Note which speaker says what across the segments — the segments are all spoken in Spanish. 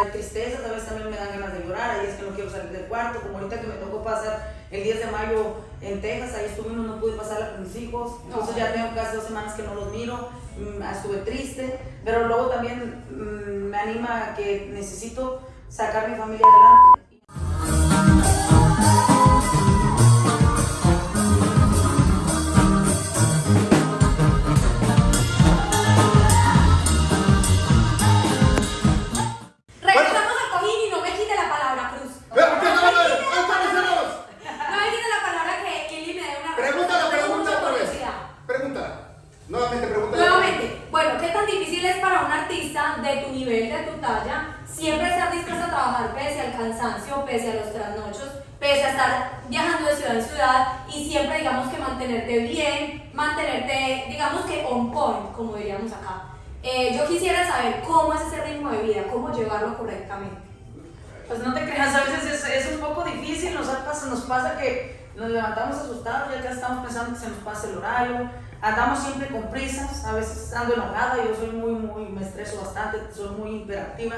Speaker 1: hay tristezas, a veces también me dan ganas de llorar, ahí es que no quiero salir del cuarto, como ahorita que me tocó pasar el 10 de mayo en Texas, ahí estuvimos, no pude pasarla con mis hijos, entonces ya tengo casi dos semanas que no los miro, mm, estuve triste, pero luego también mm, me anima que necesito sacar mi familia adelante.
Speaker 2: Nuevamente.
Speaker 3: Nuevamente, bueno, ¿qué tan difícil es para un artista de tu nivel, de tu talla, siempre estar dispuesto a trabajar pese al cansancio, pese a los trasnochos, pese a estar viajando de ciudad en ciudad y siempre, digamos que mantenerte bien, mantenerte, digamos que on point, como diríamos acá? Eh, yo quisiera saber cómo es ese ritmo de vida, cómo llevarlo correctamente.
Speaker 1: Pues no te creas, a veces es, es un poco difícil, nos pasa, nos pasa que nos levantamos asustados, ya que estamos pensando que se nos pasa el horario, andamos siempre con prisas, a veces ando enojada, yo soy muy, muy, me estreso bastante, soy muy hiperactiva,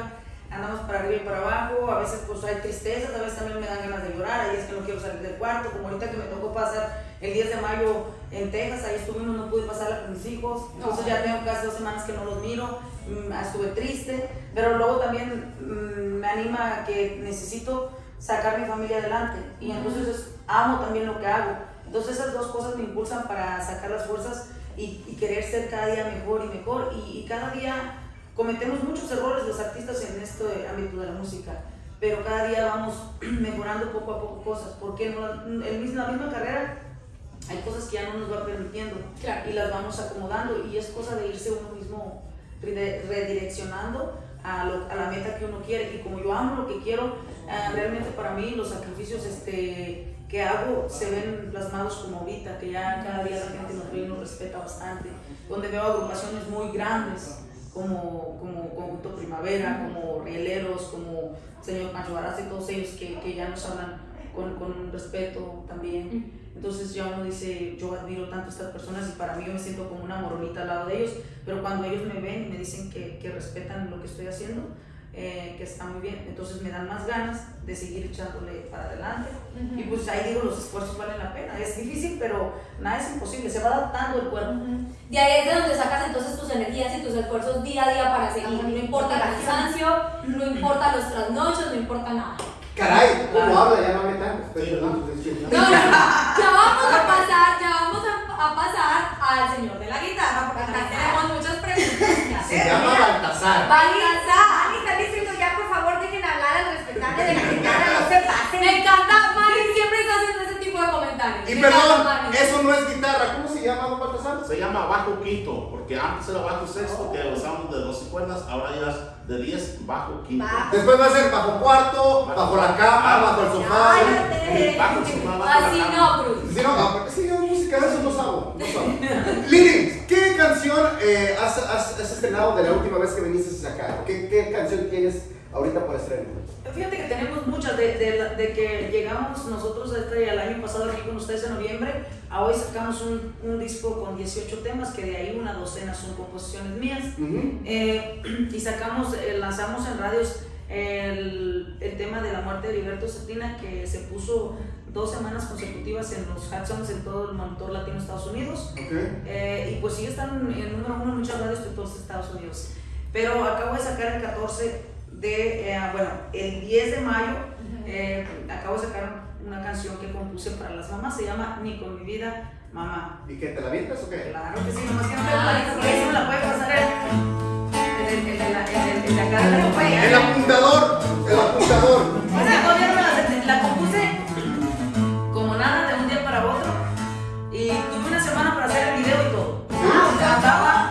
Speaker 1: andamos para arriba y para abajo, a veces pues hay tristezas, a veces también me dan ganas de llorar, ahí es que no quiero salir del cuarto, como ahorita que me tocó pasar el 10 de mayo en Texas, ahí estuvimos, no pude pasarla con mis hijos, entonces ya tengo casi dos semanas que no los miro, mm, estuve triste, pero luego también mm, me anima que necesito sacar mi familia adelante y entonces es- amo también lo que hago. Entonces esas dos cosas me impulsan para sacar las fuerzas y, y querer ser cada día mejor y mejor y, y cada día cometemos muchos errores los artistas en este ámbito de la música, pero cada día vamos mejorando poco a poco cosas, porque en la, en mis- la misma carrera hay cosas que ya no nos va permitiendo
Speaker 3: Claro.
Speaker 1: y las vamos acomodando y es cosa de irse uno mismo redireccionando a, lo- a la meta que uno quiere y como yo amo lo que quiero, ah, realmente para mí los sacrificios este, que hago se ven plasmados como ahorita, que ya cada día la gente nos ve y nos respeta bastante, donde veo agrupaciones muy grandes como, como Conjunto Primavera, como Rieleros, como Señor Pancho y todos ellos que, que ya nos hablan con, con respeto también. Entonces ya uno dice, yo admiro tanto a estas personas y para mí yo me siento como una moronita al lado de ellos, pero cuando ellos me ven y me dicen que, que respetan lo que estoy haciendo, eh, que está muy bien, entonces me dan más ganas de seguir echándole para adelante. Y pues ahí digo, los esfuerzos valen la pena. Es difícil, pero nada es imposible, se va adaptando el cuerpo.
Speaker 3: De ahí es de donde sacas entonces tus energías y tus esfuerzos día a día para seguir. No importa el cansancio, no importa los trasnochos, no importa nada.
Speaker 2: Caray, ¿cómo habla? Ya no me tanto. Estoy perdón, estoy chido.
Speaker 3: No, no, no. Ya vamos a pasar, ya vamos a, a pasar al señor de la guitarra, porque acá tenemos muchas preguntas.
Speaker 2: Se llama Baltasar.
Speaker 3: Baltasar.
Speaker 4: Mani, está diciendo ya, por favor, dejen hablar a los respetantes de la guitarra, pasen.
Speaker 3: Me encanta, Mari siempre está haciendo ese tipo de comentarios.
Speaker 2: Y
Speaker 3: Me encanta,
Speaker 2: perdón,
Speaker 3: Mari.
Speaker 2: eso no es guitarra. ¿Cómo se llama, don Baltasar?
Speaker 5: Se llama bajo quinto, porque antes era bajo sexto, que usamos de 12 cuerdas, ahora ya es de 10 bajo quinto.
Speaker 4: Bajo.
Speaker 2: Después va a ser bajo cuarto, bajo la cama, bajo el sofá.
Speaker 4: Cállate.
Speaker 5: Bajo el sofá, bajo la
Speaker 3: Así
Speaker 5: cama.
Speaker 3: no, Cruz.
Speaker 2: Sí, no, no, sí, yo música de eso no sabo. No sabo. Lili, ¿qué canción eh, has, has- has estrenado de la última vez que viniste acá? ¿Qué, qué canción tienes ahorita por estreno?
Speaker 1: Fíjate que tenemos muchas, de, de de que llegamos nosotros este, el año pasado aquí con ustedes en noviembre, a hoy sacamos un, un disco con 18 temas, que de ahí una docena son composiciones mías.
Speaker 2: Ujú.
Speaker 1: Eh, y sacamos, eh, lanzamos en radios el, el tema de la muerte de Liberto Cetina, que se puso dos semanas consecutivas en los Hudsons en todo el monitor latino de Estados Unidos.
Speaker 2: Ok.
Speaker 1: Eh, y pues sí están en número uno en muchas radios de todos Estados Unidos. Pero acabo de sacar el 14 de, eh, bueno, el 10 de mayo, eh, acabo de sacar una canción que compuse para las mamás, se llama Ni con mi vida, mamá.
Speaker 2: ¿Y qué te la avientas o qué?
Speaker 1: Claro que sí, nomás que no la lista, por ahí sí me la puede pasar el, el, el, el, la- el, el, el de acá de la compañía.
Speaker 2: El apuntador, el apuntador.
Speaker 1: Todavía no me la, la compuse como nada de un día para otro y tuve una semana para hacer el video y todo. Andaba de,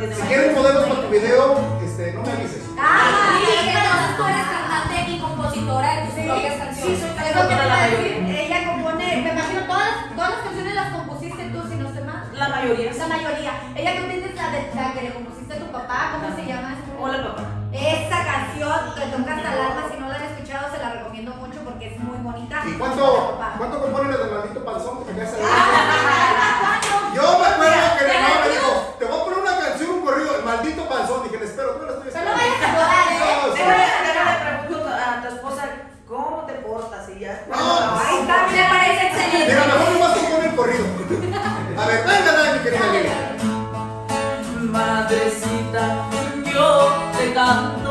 Speaker 2: Si
Speaker 1: mayo.
Speaker 2: quieres modelos para tu video, este, no me avises.
Speaker 3: Ah,
Speaker 4: Ah, sí,
Speaker 3: entonces tú eres cantante y compositora de tus
Speaker 4: Sí,
Speaker 3: propias
Speaker 1: sí,
Speaker 3: canciones.
Speaker 1: soy
Speaker 4: Es lo que
Speaker 1: cantautora
Speaker 4: te
Speaker 1: la
Speaker 4: iba a
Speaker 1: mayoría.
Speaker 4: decir. Ella compone, me imagino, todas, todas las canciones las compusiste tú, si no sé más.
Speaker 1: La mayoría.
Speaker 4: La mayoría. Ella tienes la, de, la que le compusiste a tu papá, ¿cómo se llama?
Speaker 1: Hola papá.
Speaker 4: Esa canción que toca hasta el alma, si no la han escuchado, se la recomiendo mucho porque es muy bonita.
Speaker 2: ¿Y cuánto, cuánto compone la del maldito panzón que te ahí?
Speaker 1: madrecita, yo te canto.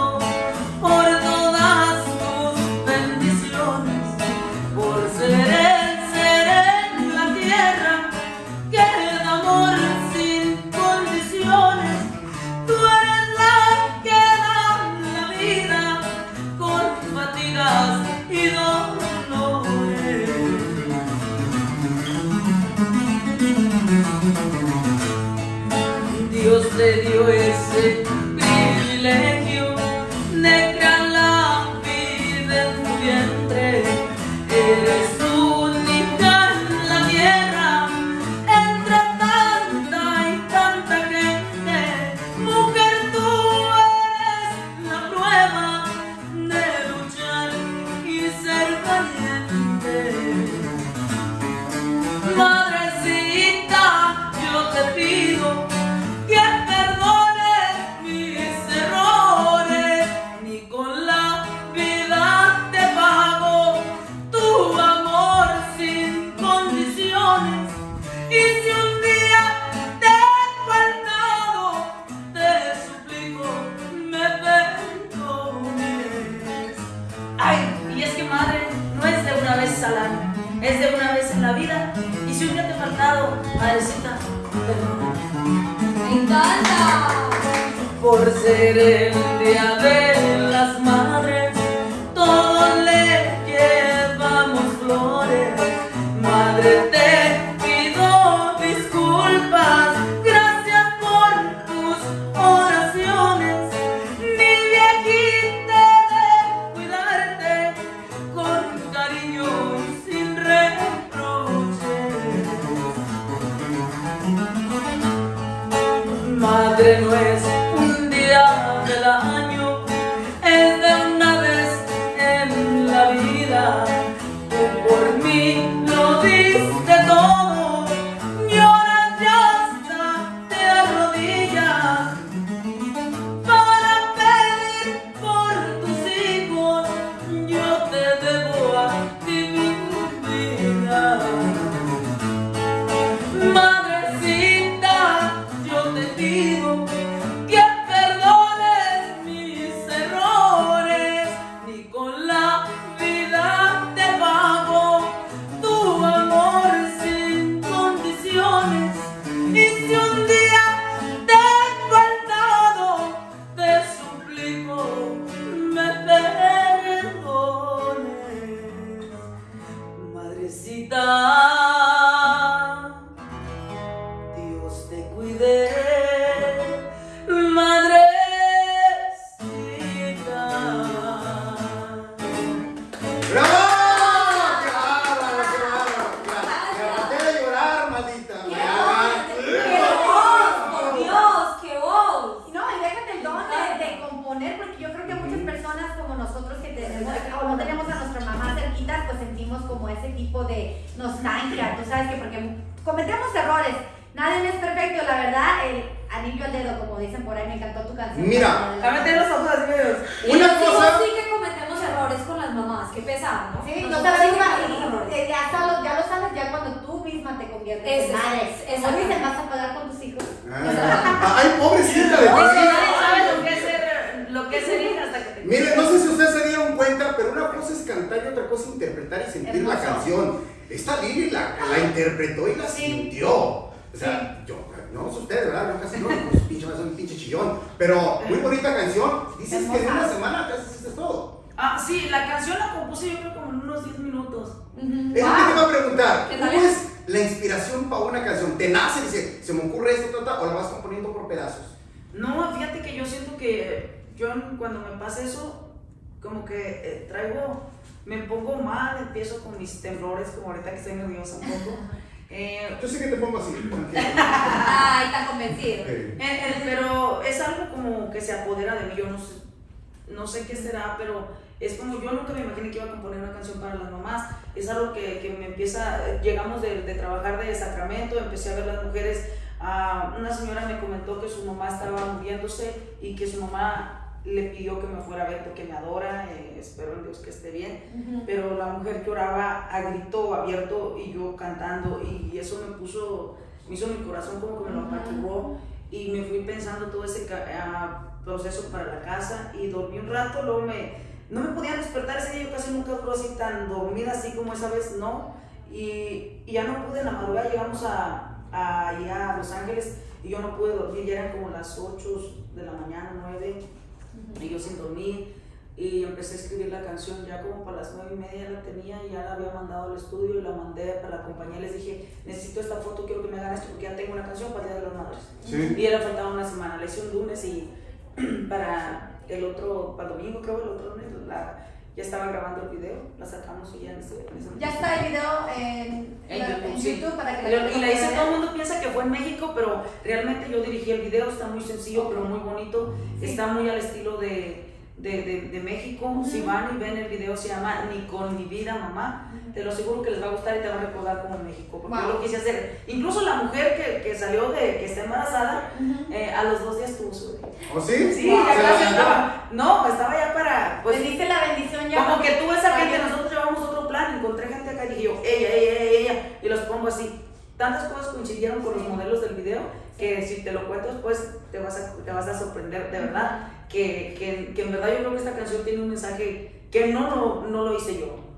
Speaker 1: Es de una vez en la vida. Y si un día te he faltado, madrecita, perdóname.
Speaker 3: ¡Me encanta!
Speaker 1: Por ser el día de Madre no es
Speaker 4: tipo de nostalgia, tú sabes que porque cometemos errores, nadie es perfecto, la verdad, el anillo al dedo, como dicen por ahí, me encantó tu canción.
Speaker 2: Mira.
Speaker 1: A meter los ojos así medios.
Speaker 2: Una
Speaker 3: Sí,
Speaker 2: cosa-
Speaker 3: Sí que cometemos errores con las mamás, qué pesado, ¿no?
Speaker 4: Sí, no
Speaker 3: Nosotros
Speaker 4: sabes,
Speaker 3: sí errores.
Speaker 4: eh, ya, sabes- ya lo sabes ya cuando tú misma te conviertes
Speaker 3: Ese
Speaker 4: en
Speaker 3: es-
Speaker 4: madre.
Speaker 3: ese
Speaker 4: Como
Speaker 3: es-
Speaker 4: dicen, vas a pagar con tus hijos.
Speaker 2: Ah, Ay, pobrecita de
Speaker 1: Porque
Speaker 2: ti.
Speaker 1: nadie sabe lo que es ser, lo que es ser hija hasta que te
Speaker 2: Miren, no sé si ustedes se dieron cosa es cantar y otra cosa es interpretar y sentir la
Speaker 4: Hermoso.
Speaker 2: canción. Esta Lili la, la interpretó y la
Speaker 4: Sí.
Speaker 2: sintió. O sea, yo, no sé ustedes, ¿verdad? Yo casi no, pues pinche, soy un pinche chillón. Pero muy bonita canción. Dices que en una
Speaker 4: Hermosa.
Speaker 2: semana te haces todo.
Speaker 1: Ah, sí, la canción la compuse yo creo como en unos 10 minutos.
Speaker 2: Es lo que te iba a preguntar.
Speaker 3: ¿Qué
Speaker 2: ¿Cómo es la inspiración para una canción? ¿Te nace? Dice, se me ocurre esto, ta, ta, o la vas componiendo por pedazos.
Speaker 1: No, fíjate que yo siento que yo cuando me pasa eso, como que eh, traigo, me pongo mal, empiezo con mis temblores, como ahorita que estoy nerviosa un poco. Eh,
Speaker 2: Yo sé que te pongo así.
Speaker 3: Ay, está convencido.
Speaker 2: Ok.
Speaker 1: Eh, eh, pero es algo como que se apodera de mí, yo no sé, no sé qué será, pero es como yo nunca me imaginé que iba a componer una canción para las mamás, es algo que, que me empieza, llegamos de, de trabajar de Sacramento, empecé a ver las mujeres, ah, una señora me comentó que su mamá estaba muriéndose y que su mamá le pidió que me fuera a ver porque me adora, eh, espero en Dios que esté bien, pero la mujer lloraba a grito abierto y yo cantando y eso me puso, me hizo mi corazón como que me lo apachurró y me fui pensando todo ese ah, proceso para la casa y dormí un rato, luego me, no me podía despertar ese día, yo casi nunca duró así tan dormida así como esa vez, no, y, y ya no pude en la madrugada, llegamos a, a, allá a Los Ángeles y yo no pude dormir, ya eran como las 8 de la mañana, 9, y yo sin dormir, y empecé a escribir la canción ya como para las 9 y media la tenía y ya la había mandado al estudio y la mandé para la compañía, les dije, necesito esta foto, quiero que me hagan esto porque ya tengo una canción para el Día de las Madres.
Speaker 2: Sí.
Speaker 1: Y era faltaba una semana, la hice un lunes y para el otro, para el domingo creo, el otro lunes, la, ya estaba grabando el video, la sacamos y ya en ese
Speaker 4: Ya está el video en,
Speaker 1: YouTube, sí.
Speaker 4: YouTube para que la
Speaker 1: y la hice, todo el mundo piensa que fue en México, pero realmente yo dirigí el video, está muy sencillo, pero muy bonito, está muy al estilo de, de, de, de México. Si van y ven el video, se llama Ni con mi vida, mamá. Te lo aseguro que les va a gustar y te va a recordar como México, porque
Speaker 4: Wow.
Speaker 1: yo lo quise hacer. Incluso la mujer que, que salió de, que está embarazada, eh, a los dos días tuvo su bebé.
Speaker 2: ¿O sí?
Speaker 1: Sí,
Speaker 2: Wow.
Speaker 1: ya
Speaker 2: ¿Se
Speaker 1: casi estaba. No, estaba ya para. Pues,
Speaker 4: diste la bendición ya.
Speaker 1: como que tú esa gente, nosotros llevamos otro plan, encontré gente acá y dije yo, ella, ella, ella, ella, y los pongo así. Tantas cosas coincidieron con los modelos del video que si te lo cuento después te vas a, te vas a sorprender, de verdad, que, que, que en verdad yo creo que esta canción tiene un mensaje que no lo, no lo hice yo.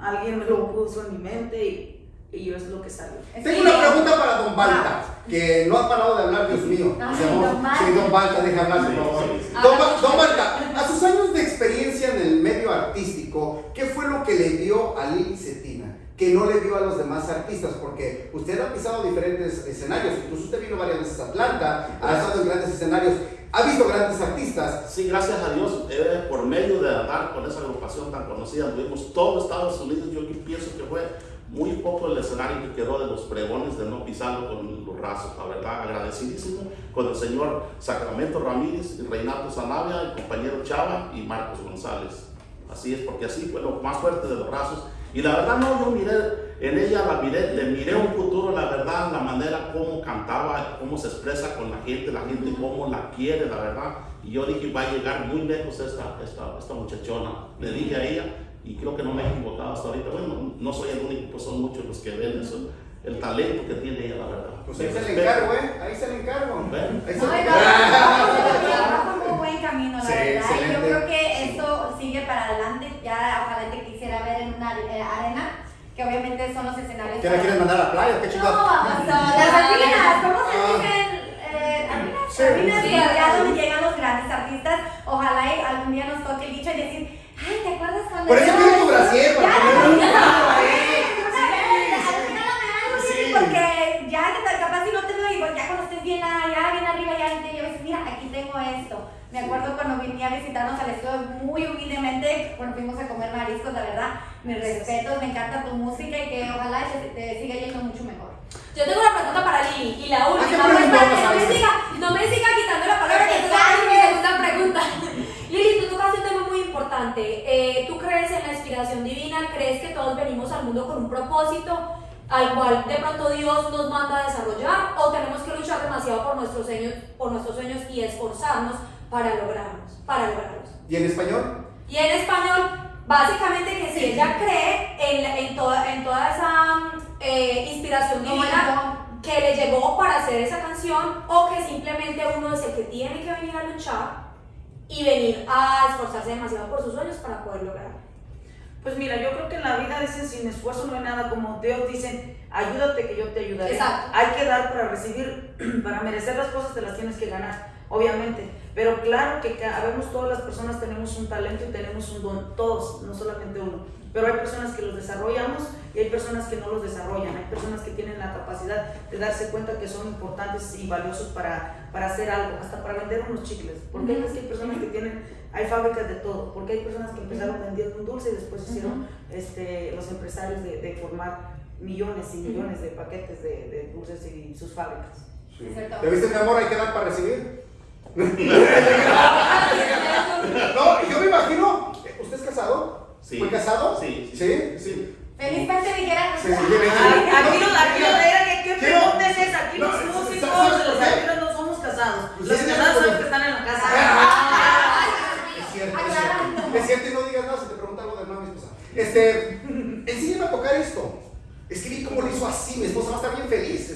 Speaker 1: Alguien me lo puso en mi mente y, y yo es lo que salió.
Speaker 2: Tengo
Speaker 4: Sí.
Speaker 2: una pregunta para Don Balta, que no ha parado de hablar, Dios mío. Llamó-
Speaker 4: Don Balta.
Speaker 2: Sí, Don Balta, deja hablar, por favor. Don, Ba- Don Balta, a sus años de experiencia en el medio artístico, ¿qué fue lo que le dio a Lili Cetina? Que no le dio a los demás artistas, porque usted ha pisado diferentes escenarios, incluso usted vino varias veces a Atlanta, ha estado en grandes escenarios, ha visto grandes artistas.
Speaker 5: Sí, gracias a Dios, eh, por medio de andar con esa agrupación tan conocida, tuvimos todo Estados Unidos, yo pienso que fue muy poco el escenario que quedó de los pregones de no pisarlo con los rasos, la verdad, agradecidísimo con el señor Sacramento Ramírez, Reinaldo Zanavia, el compañero Chava y Marcos González. Así es, porque así fue lo más fuerte de los rasos. Y la verdad no, yo miré en ella, la miré, le miré un futuro, la verdad, como cantaba, cómo se expresa con la gente, la gente cómo la quiere, la verdad. Y yo dije, va a llegar muy lejos esta, esta, esta muchachona. Le dije a ella, y creo que no me he equivocado hasta ahorita. Bueno, no soy el único, pues son muchos los que ven eso, el talento que tiene ella, la verdad.
Speaker 2: Pues ahí se le encargo, ¿eh? Ahí se le encargo.
Speaker 5: Ven.
Speaker 2: Ahí se
Speaker 4: No,
Speaker 2: le encargo.
Speaker 4: por muy buen camino, la
Speaker 2: Sí,
Speaker 4: verdad. Y yo creo que esto sigue para adelante. Ya ojalá te quisiera ver en una eh, arena, que obviamente son los escenarios.
Speaker 2: ¿Qué la quieren mandar a la playa? ¿Qué
Speaker 4: No,
Speaker 2: chingados?
Speaker 4: o sea, las arenas, ¿cómo se
Speaker 2: Ah.
Speaker 4: dicen? Eh, arenas,
Speaker 2: Sí,
Speaker 4: arenas,
Speaker 2: sí.
Speaker 4: y allá donde llegan los grandes artistas. Ojalá y algún día nos toque el dicho y decir, ay, ¿te acuerdas cuando
Speaker 2: Por eso tienes tu brasier, para.
Speaker 4: Sí, porque ya que capaz si no te veo y pues ya cuando estés bien allá, bien arriba, ya te digo, mira, aquí tengo esto. Me acuerdo cuando venía a visitarnos al estudio muy humildemente, cuando fuimos a comer mariscos, la verdad, mis respetos, me encanta tu música y que ojalá te, te siga yendo mucho mejor.
Speaker 3: Yo tengo una pregunta para Lili y la
Speaker 2: ¿qué
Speaker 3: última, pues,
Speaker 2: a
Speaker 3: no me siga, no me siga quitando la palabra que tú mi segunda pregunta. Lili, tú tocaste un tema muy importante. Eh, ¿Tú crees en la inspiración divina? ¿Crees que todos venimos al mundo con un propósito al cual de pronto Dios nos manda a desarrollar? ¿O tenemos que luchar demasiado por nuestros sueños, por nuestros sueños y esforzarnos para lograrlos? Para lograrlos?
Speaker 2: ¿Y en español?
Speaker 3: Y en español, básicamente que si ella cree en, en, toda, en toda esa eh, inspiración divina que le llegó para hacer esa canción o que simplemente uno el que tiene que venir a luchar y venir a esforzarse demasiado por sus sueños para poder lograrlo.
Speaker 1: Pues mira, yo creo que en la vida dicen sin esfuerzo no hay nada, como Dios dicen, ayúdate que yo te ayudaré.
Speaker 3: Exacto.
Speaker 1: Hay que dar para recibir, para merecer las cosas te las tienes que ganar, obviamente. Pero claro que habemos todas las personas tenemos un talento y tenemos un don, todos, no solamente uno. Pero hay personas que los desarrollamos y hay personas que no los desarrollan. Hay personas que tienen la capacidad de darse cuenta que son importantes y valiosos para, para hacer algo, hasta para vender unos chicles. Porque hay veces que hay personas que tienen, hay fábricas de todo. Porque hay personas que empezaron vendiendo un dulce y después hicieron este, los empresarios de, de formar millones y millones de paquetes de, de dulces y sus fábricas.
Speaker 4: Cierto.
Speaker 2: ¿Te viste, mi amor? Hay que dar para recibir. No, yo me imagino. ¿Usted es casado?
Speaker 5: Sí.
Speaker 2: ¿Fue casado?
Speaker 5: Sí, sí.
Speaker 2: ¿Sí?
Speaker 4: Felizmente dijera.
Speaker 2: Sí, sí, hecho.
Speaker 1: Aquí, no- aquí no era que pregunta es esa. Aquí los
Speaker 2: ¿sabes
Speaker 1: músicos, los artistas no somos casados. Los
Speaker 2: Ustedes
Speaker 1: casados
Speaker 2: como-
Speaker 1: saben que están en la casa.
Speaker 2: Es cierto, es cierto. Es cierto y no digas nada si te pregunta algo de hermano mi esposa. Este, enséñame a tocar esto. Es que vi cómo lo hizo así, mi esposa va a estar bien feliz.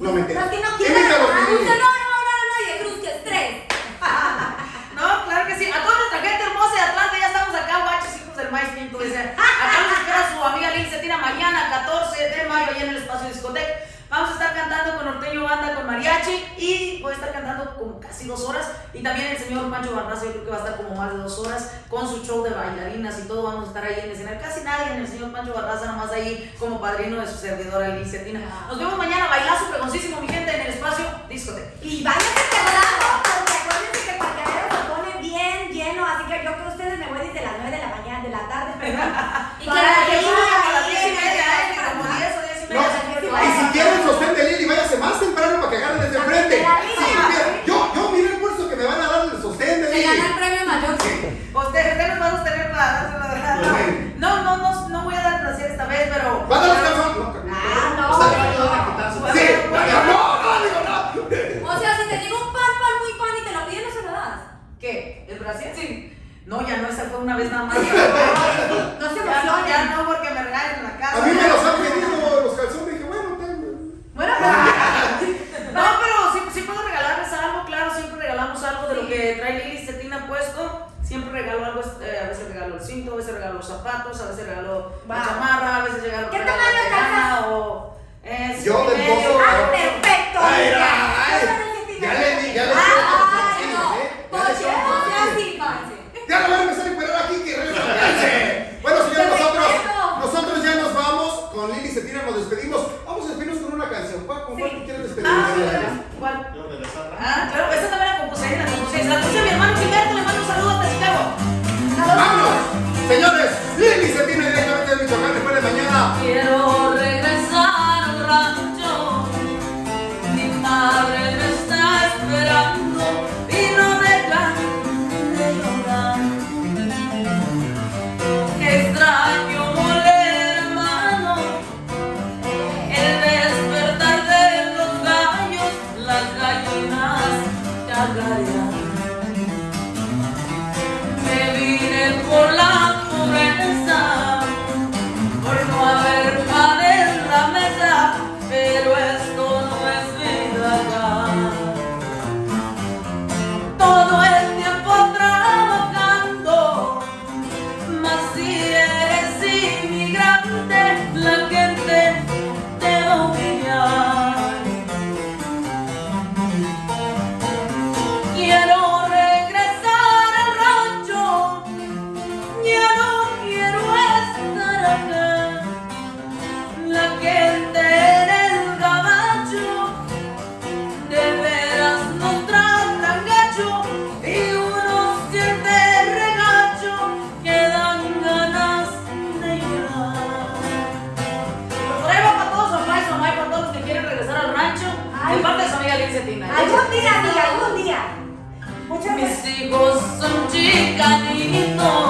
Speaker 4: Los que no quieran.
Speaker 2: mi Lili.
Speaker 3: Usted no va a enamorar a nadie, Cruz, que es tres.
Speaker 1: No, claro que sí. A toda nuestra gente hermosa de Atlanta, ya estamos acá, guachos, hijos del maíz pinto. Dice, acá nos espera su amiga Lili Cetina mañana, 14 de mayo, allá en el espacio discoteca. Cantando con Norteño Banda, con Mariachi y voy a estar cantando como casi dos horas. Y también el señor Pancho Barraza, yo creo que va a estar como más de dos horas con su show de bailarinas y todo. Vamos a estar ahí en el escenario. Casi nadie en el señor Pancho Barraza, nomás ahí como padrino de su servidora Lili Cetina. Nos vemos mañana, bailazo pregoncísimo, mi gente, en el espacio discoteca.
Speaker 4: Y váyanse temprano, porque acuérdense que el parqueadero se pone bien lleno, así que yo creo que ustedes me voy desde las 9 de la mañana, de la tarde, perdón.
Speaker 3: Y
Speaker 4: para
Speaker 3: que
Speaker 4: para
Speaker 2: que agarren desde enfrente.
Speaker 4: De la
Speaker 2: Sí, mira, yo, yo mira el curso que me van a dar el sostén de
Speaker 3: Se
Speaker 2: Lili.
Speaker 3: gana el premio mayor.
Speaker 1: Ustedes, ustedes vamos a tener para dárselo de verdad. No, no, no, no voy a dar placer esta vez, pero.
Speaker 2: ¿Va a dar los calzones? No,
Speaker 4: Ah, no.
Speaker 2: Está bien.
Speaker 5: Ayudan a quitar su-
Speaker 2: Sí, no, no, no, digo no.
Speaker 3: O sea, si te llega un pan, pan, muy pan y te lo piden, no se lo das.
Speaker 1: ¿Qué? ¿El Brasil? Sí. No, ya no, esa fue una vez nada más.
Speaker 4: No se
Speaker 1: Ya no,
Speaker 4: emocionen.
Speaker 1: ya no, porque me regalan en la casa.
Speaker 2: A mí me los han pedido los calzones. Dije, bueno, tengo.
Speaker 4: Bueno,
Speaker 1: No, pero sí, sí puedo regalarles algo, claro, siempre regalamos algo de lo que trae Lili Cetina puesto. Siempre regalo algo, eh, a veces regalo el cinto, a veces regalo los zapatos, a veces regalo la chamarra, a veces regalo
Speaker 4: ¿Qué
Speaker 1: regalo
Speaker 4: Muchas gracias.
Speaker 1: Mis hijos